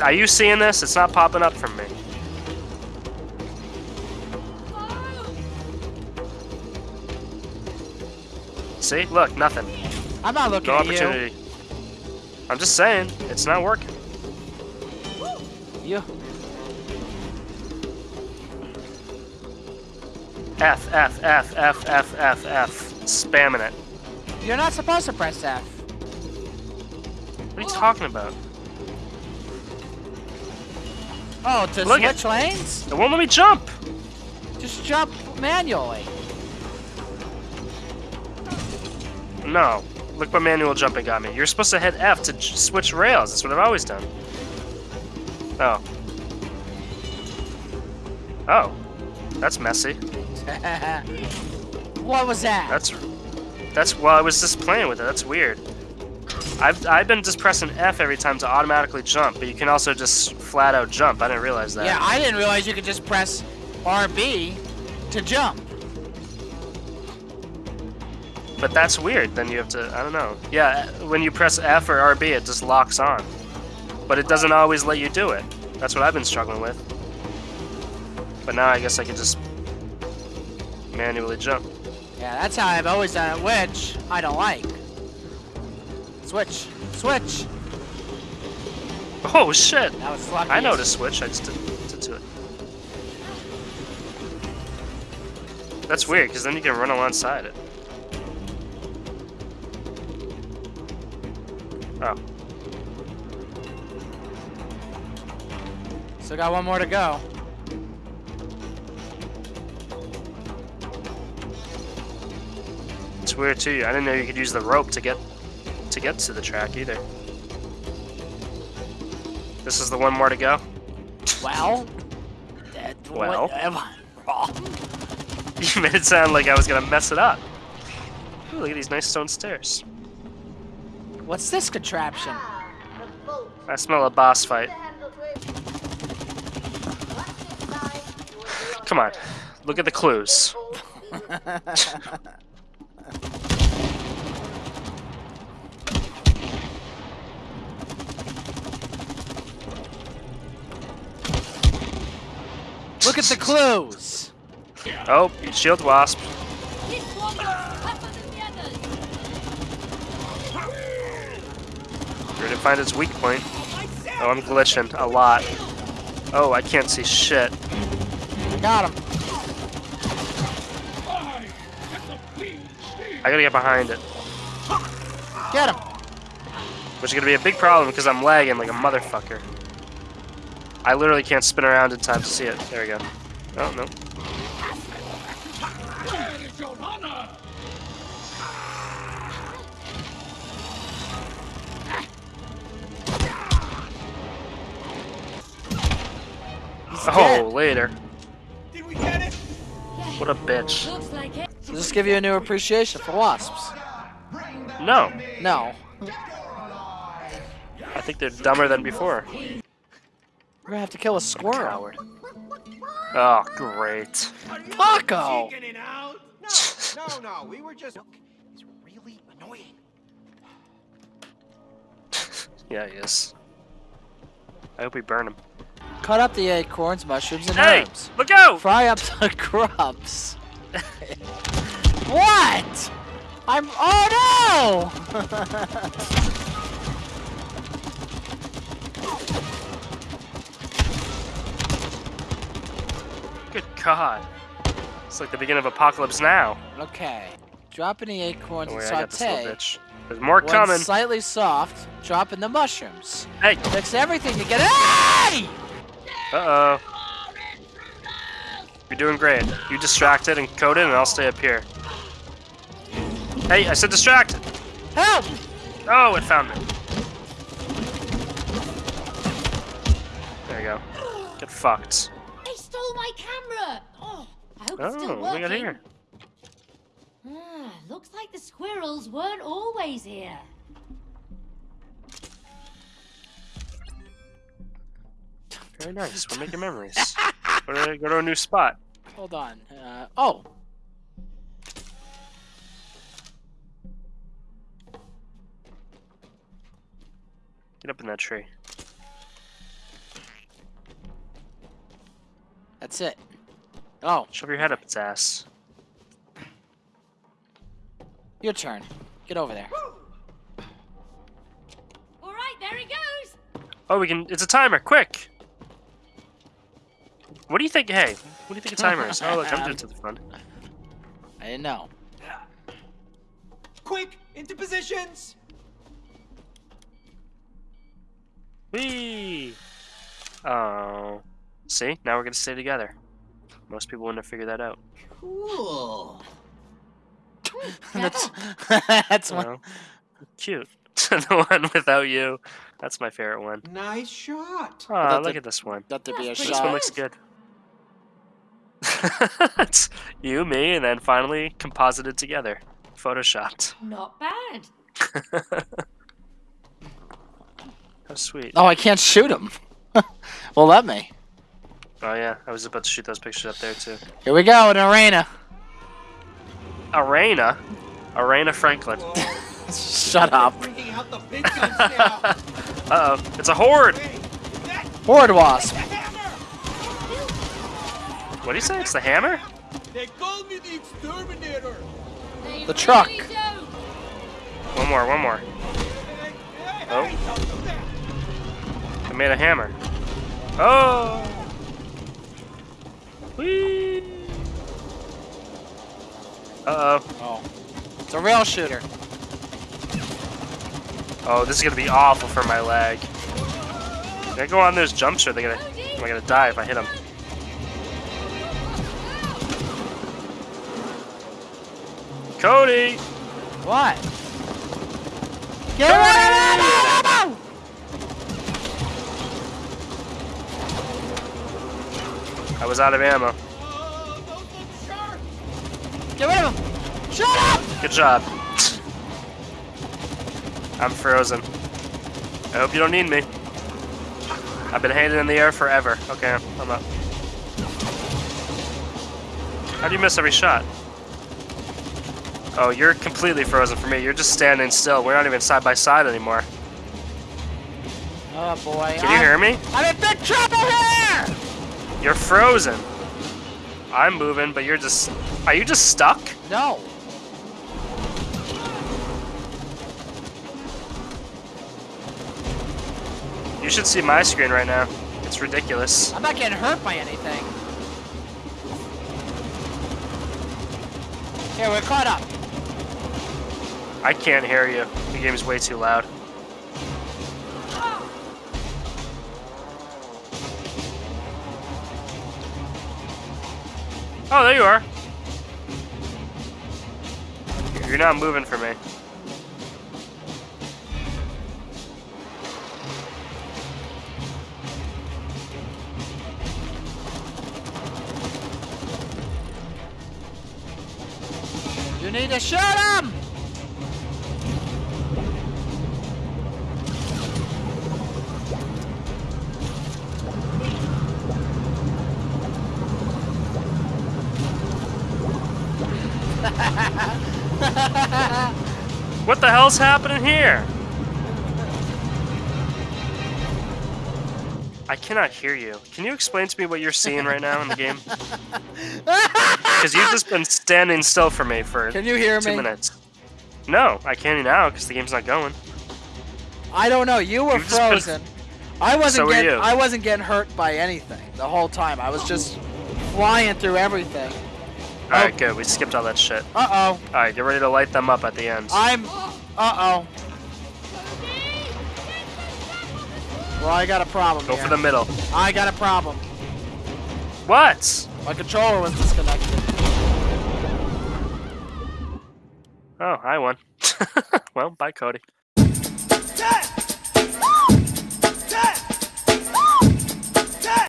Are you seeing this? It's not popping up from me. See? Look, nothing. I'm not looking No at opportunity. I'm just saying, it's not working. you. You. F, F, F, F, F, F, F. Spamming it. You're not supposed to press F. What are you talking about? Oh, to Look at- switch lanes? It won't let me jump! Just jump manually. No. Look what manual jumping got me. You're supposed to hit F to switch rails. That's what I've always done. Oh. Oh. That's messy. what was that? That's that's well, I was just playing with it. That's weird. I've I've been just pressing F every time to automatically jump, but you can also just flat out jump. I didn't realize that. yeah, I didn't realize you could just press RB to jump. But that's weird. Then you have to I don't know. Yeah, when you press F or RB, it just locks on. But it doesn't always let you do it. That's what I've been struggling with. But now I guess I can just manually jump. Yeah, that's how I've always done it, which I don't like. Switch. Switch. Oh shit! That was lucky. I know to switch. I just didn't didn't do it. That's weird, because then you can run alongside it. Oh. Still got one more to go. It's weird too. I didn't know you could use the rope to get to get to the track either. This is the one more to go. Well, that, Well. am I wrong? You made it sound like I was gonna mess it up. Ooh, look at these nice stone stairs. What's this contraption? I smell a boss fight. Come on, look at the clues. Look at the clues. Oh, shield wasp. This one is tougher than the others. Ready to find its weak point. Oh, I'm glitching a lot. Oh, I can't see shit. Got him. I gotta get behind it. Get him. Which is gonna be a big problem because I'm lagging like a motherfucker. I literally can't spin around in time to see it. There we go. Oh, no. Oh, later. Did we get it? What a bitch. Looks like. Does this give you a new appreciation for wasps? No. No. I think they're dumber than before. We're gonna have to kill a squirrel. Coward. Oh, great. Paco! Chicken it out? No, no, we were just. It's really annoying. Yeah, he is. I hope we burn him. Cut up the acorns, mushrooms, and Hey! herbs. Look out! Fry up the grubs. what? I'm. Oh no! God. It's like the beginning of Apocalypse Now. okay. Drop in the acorns worry, and I got this little saute. bitch. There's more When coming. slightly soft, drop in the mushrooms. Hey! Mix everything to get. Hey! Uh-oh. You're doing great. You distract it and code it, and I'll stay up here. Hey, I said distracted! Help! Oh, it found me. There you go. Get fucked. They stole my camera. Oh, I hope it's still Oh, working. look at here. Ah, looks like the squirrels weren't always here. Very nice. We're making memories. go, to, go to a new spot. Hold on. Uh, oh. Get up in that tree. That's it. Oh, Shove your head up its ass. your turn. Get over there. All right, there he goes. Oh, we can. It's a timer. Quick. What do you think? Hey, what do you think a timer is? Oh, look, I'm doing to the front. I didn't know. Quick, into positions! Whee! Oh. See? Now we're gonna stay together. Most people wouldn't have figured that out. Cool. that's that's one. Well, cute. the one without you. That's my favorite one. Nice shot. Oh, look a- at this one. Got to be a That's pretty This one looks good. it's you, me, and then finally composited together. Photoshopped. Not bad. How sweet. Oh, I can't shoot him. well, let me. Oh yeah, I was about to shoot those pictures up there too. Here we go, an arena. Arena, Arena Franklin. Shut up. Bringing out the big guns now. Uh oh, it's a horde. Horde wasp. What do you say? It's the hammer? They called me the exterminator. The truck. One more, one more. Hey, hey, Oh. hey, don't do that. I made a hammer. Oh. Uh oh. Oh, it's a rail shooter. Oh, this is gonna be awful for my leg. Can I go on those jumps or are they gonna? Am I gonna die if I hit them? Cody! What? Get rid of him! I was out of ammo. Get rid of him! Shut up! Good job. I'm frozen. I hope you don't need me. I've been hanging in the air forever. Okay, I'm up. How do you miss every shot? Oh, you're completely frozen for me. You're just standing still. We're not even side by side anymore. Oh boy. Can you hear me? I'm in big trouble here! You're frozen. I'm moving, but you're just. Are you just stuck? No. You should see my screen right now. It's ridiculous. I'm not getting hurt by anything. Here, we're caught up. I can't hear you. The game's way too loud. Oh, there you are. You're not moving for me. You need to shoot him! What the hell's happening here? I cannot hear you. Can you explain to me what you're seeing right now in the game? Because you've just been standing still for me for Can you hear two me? minutes. No, I can't now because the game's not going. I don't know. You were You've just been- frozen. I wasn't So getting. I wasn't getting hurt by anything the whole time. I was just flying through everything. All right, good. We skipped all that shit. Uh oh. All right, get ready to light them up at the end. I'm. Uh oh. Well, I got a problem Go here. for the middle. I got a problem. What? My controller was disconnected. Oh, I won. well, bye, Cody. Dad!